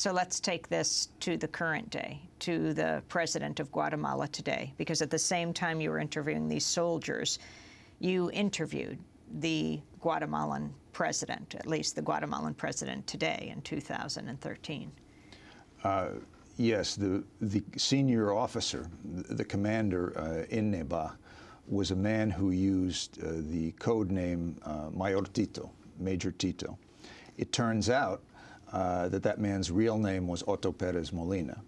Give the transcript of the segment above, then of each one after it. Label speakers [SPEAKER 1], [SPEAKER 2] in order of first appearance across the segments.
[SPEAKER 1] so let's take this to the current day, to the president of Guatemala today, because at the same time you were interviewing these soldiers, you interviewed the Guatemalan president, at least the Guatemalan president today in 2013.
[SPEAKER 2] Uh, yes, the, the senior officer, the, commander uh, in Nebaj, was a man who used uh, the code name uh, Mayor Tito, Major Tito. It turns out uh, that that man's real name was Otto Perez Molina.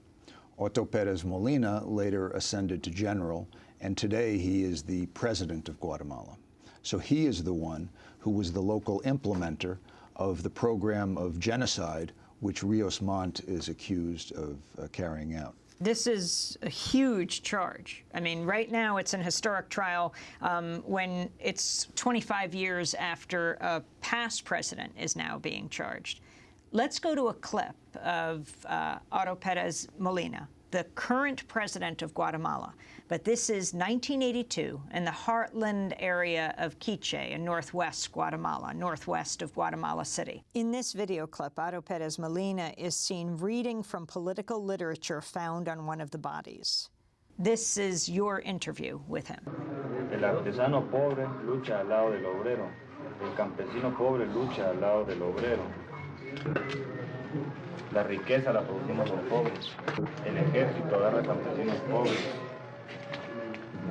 [SPEAKER 2] Otto Perez Molina later ascended to general, and today he is the president of Guatemala. So he is the one who was the local implementer of the program of genocide which Rios Montt is accused of uh, carrying out.
[SPEAKER 1] This is a huge charge. I mean, right now it's an historic trial um, when it's 25 years after a past president is now being charged. Let's go to a clip of uh, Otto Perez Molina, the current president of Guatemala. But this is 1982 in the heartland area of Quiche in northwest Guatemala, northwest of Guatemala City. In this video clip, Otto Perez Molina is seen reading from political literature found on one of the bodies. This is your interview with him.
[SPEAKER 3] El artesano pobre lucha al lado del obrero. El campesino pobre lucha al lado del obrero. La riqueza la producimos los pobres. El ejército agarra campesinos pobres.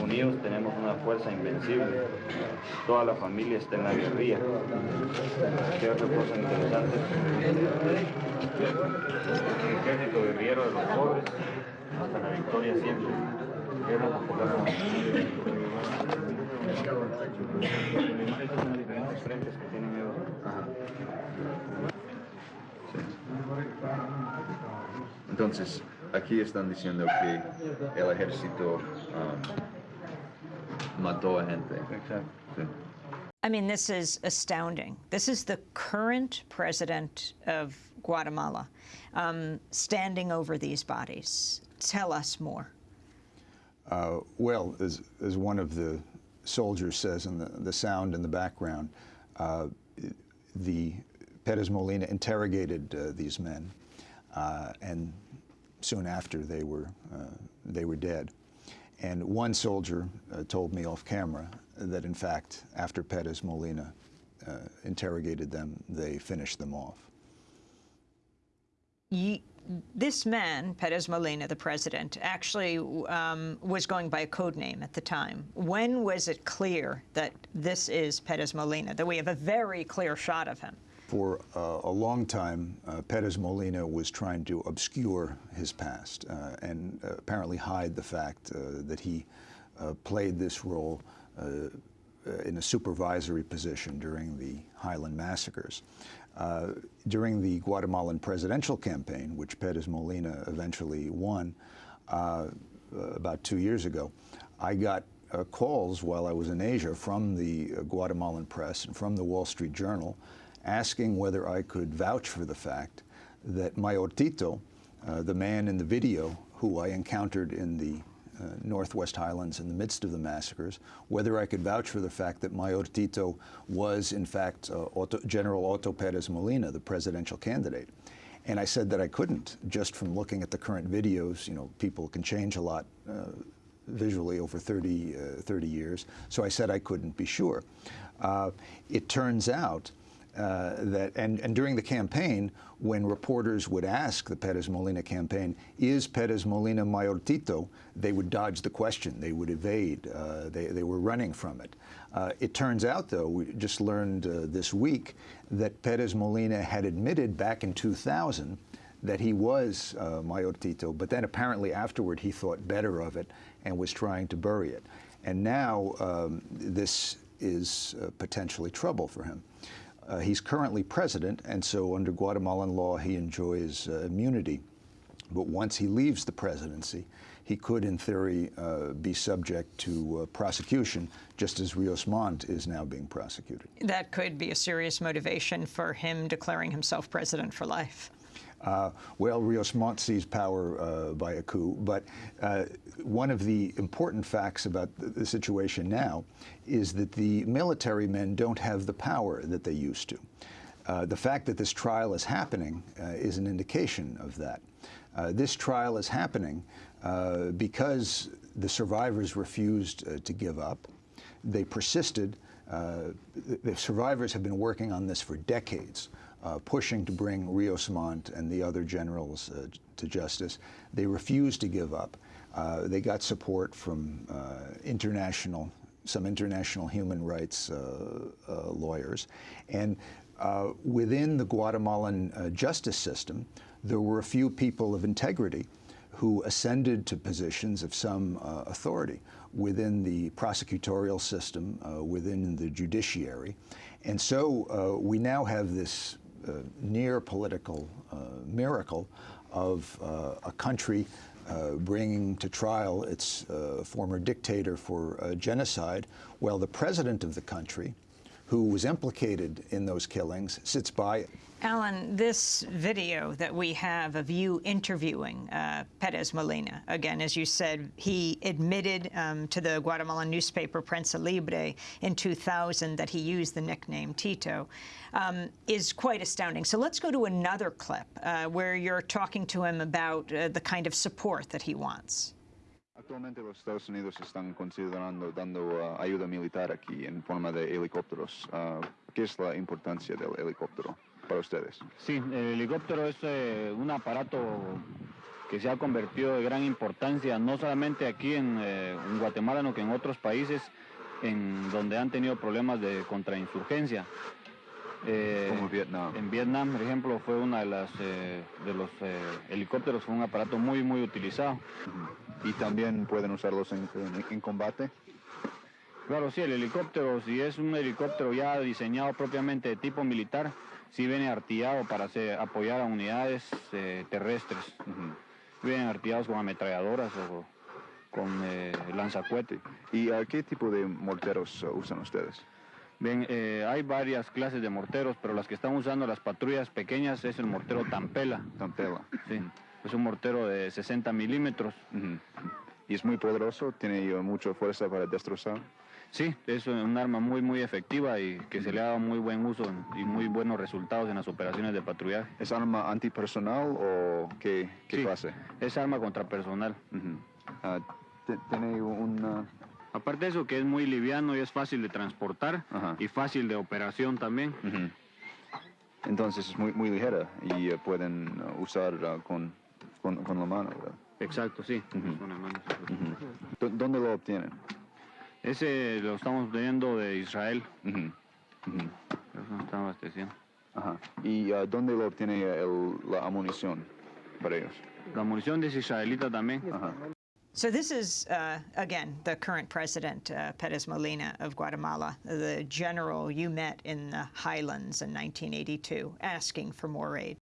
[SPEAKER 3] Unidos tenemos una fuerza invencible. Toda la familia está en la guerrilla. ¿Qué otra cosa interesante? El ejército guerrillero de los pobres hasta la victoria siempre. Guerra popular. Las diferentes frentes
[SPEAKER 4] Entonces, aquí están diciendo que el ejército um, mató a gente.
[SPEAKER 3] Exacto.
[SPEAKER 4] Sí.
[SPEAKER 1] I mean, this is astounding. This is the current president of Guatemala um, standing over these bodies. Tell us more.
[SPEAKER 2] Uh, well, as, as one of the soldiers says in the, the sound in the background, uh, the Perez Molina interrogated uh, these men, uh, and soon after they were, uh, they were dead. And one soldier uh, told me off camera that, in fact, after Perez Molina uh, interrogated them, they finished them off.
[SPEAKER 1] Ye this man, Perez Molina, the president, actually um, was going by a code name at the time. When was it clear that this is Perez Molina, that we have a very clear shot of him?
[SPEAKER 2] For uh, a long time, uh, Perez Molina was trying to obscure his past uh, and uh, apparently hide the fact uh, that he uh, played this role in a supervisory position during the Highland massacres. during the Guatemalan presidential campaign, which Perez Molina eventually won about two years ago, I got calls while I was in Asia from the Guatemalan press and from the Wall Street Journal asking whether I could vouch for the fact that Mayor Tito, uh, the man in the video who I encountered in the uh, Northwest Highlands in the midst of the massacres, whether I could vouch for the fact that Mayor Tito was, in fact, uh, Otto, General Otto Perez Molina, the presidential candidate. And I said that I couldn't, just from looking at the current videos. You know, people can change a lot uh, visually over 30, uh, 30 years. So I said I couldn't be sure. Uh, it turns out uh, that, and, and during the campaign, when reporters would ask the Perez Molina campaign, is Perez Molina Mayor Tito, they would dodge the question, they would evade, uh, they, they were running from it. Uh, it turns out, though, we just learned uh, this week that Perez Molina had admitted back in 2000 that he was uh, Mayor Tito, but then apparently afterward he thought better of it and was trying to bury it. And now um, this is uh, potentially trouble for him. Uh, he's currently president, and so under Guatemalan law, he enjoys uh, immunity. But once he leaves the presidency, he could, in theory, uh, be subject to uh, prosecution, just as Rios Montt is now being prosecuted.
[SPEAKER 1] That could be a serious motivation for him declaring himself president for life.
[SPEAKER 2] Uh, well, Rios Montt seized power uh, by a coup, but uh, one of the important facts about the, the, situation now is that the military men don't have the power that they used to. Uh, the fact that this trial is happening uh, is an indication of that. Uh, this trial is happening because the survivors refused to give up. They persisted. The survivors have been working on this for decades, uh, pushing to bring Rios Montt and the other generals uh, to justice. They refused to give up. Uh, they got support from uh, international, some international human rights uh, uh, lawyers, and within the Guatemalan justice system, there were a few people of integrity who ascended to positions of some authority within the prosecutorial system, within the judiciary. And so we now have this near political uh, miracle of uh, a country uh, bringing to trial its uh, former dictator for uh, genocide, while the president of the country, who was implicated in those killings, sits by.
[SPEAKER 1] Allan, this video that we have of you interviewing uh, Perez Molina, again, as you said, he admitted um, to the Guatemalan newspaper Prensa Libre in 2000 that he used the nickname Tito, um, is quite astounding. So let's go to another clip uh, where you're talking to him about uh, the kind of support that he wants.
[SPEAKER 4] Actualmente los Estados Unidos están considerando dando uh, ayuda militar aquí en forma de helicópteros. Uh, ¿Qué es la importancia del helicóptero para ustedes?
[SPEAKER 5] Sí, el helicóptero es eh, un aparato que se ha convertido de gran importancia, no solamente aquí en, eh, en Guatemala, sino que en otros países en donde han tenido problemas de contrainsurgencia. Eh,
[SPEAKER 4] Como Vietnam.
[SPEAKER 5] En Vietnam, por ejemplo, fue una de las eh, de los eh, helicópteros, fue un aparato muy muy utilizado.
[SPEAKER 4] Y también pueden usarlos en, en- en combate.
[SPEAKER 5] Claro, sí, el helicóptero, si es un helicóptero ya diseñado propiamente de tipo militar, sí viene artillado para hacer- apoyar a unidades eh, terrestres. Vienen artillados con ametralladoras o con eh, lanzacuete.
[SPEAKER 4] ¿Y uh, qué tipo de morteros uh, usan ustedes?
[SPEAKER 5] Bien, eh, hay varias clases de morteros, pero las que están usando las patrullas pequeñas es el mortero Tampela.
[SPEAKER 4] Tampela.
[SPEAKER 5] Sí, es un mortero de 60 milímetros.
[SPEAKER 4] Ujú. ¿Y es muy poderoso? ¿Tiene uh, mucha fuerza para destrozar?
[SPEAKER 5] Sí, es un arma muy, muy efectiva y que se le ha dado muy buen uso y muy buenos resultados en las operaciones de patrullaje.
[SPEAKER 4] ¿Es arma antipersonal o qué, qué
[SPEAKER 5] Sí,
[SPEAKER 4] clase?
[SPEAKER 5] Es arma contra personal.
[SPEAKER 4] Ujú. Ah, te- ¿Tiene una...
[SPEAKER 5] Aparte de eso, que es muy liviano y es fácil de transportar y fácil de operación también.
[SPEAKER 4] Entonces es muy, muy ligera y uh, pueden uh, usar uh, con, con, con la mano, ¿verdad?
[SPEAKER 5] Exacto, sí. Con las manos.
[SPEAKER 4] ¿Dó- ¿Dónde lo obtienen?
[SPEAKER 5] Ese lo estamos teniendo de Israel.
[SPEAKER 4] Ujú. Ujú.
[SPEAKER 5] Eso nos están abasteciendo.
[SPEAKER 4] Ajá. ¿Y uh, dónde lo obtiene el- la munición para ellos?
[SPEAKER 5] La munición es israelita también.
[SPEAKER 4] Ajá.
[SPEAKER 1] So this is, uh, again, the current president, uh, Perez Molina of Guatemala, the general you met in the highlands in 1982, asking for more aid.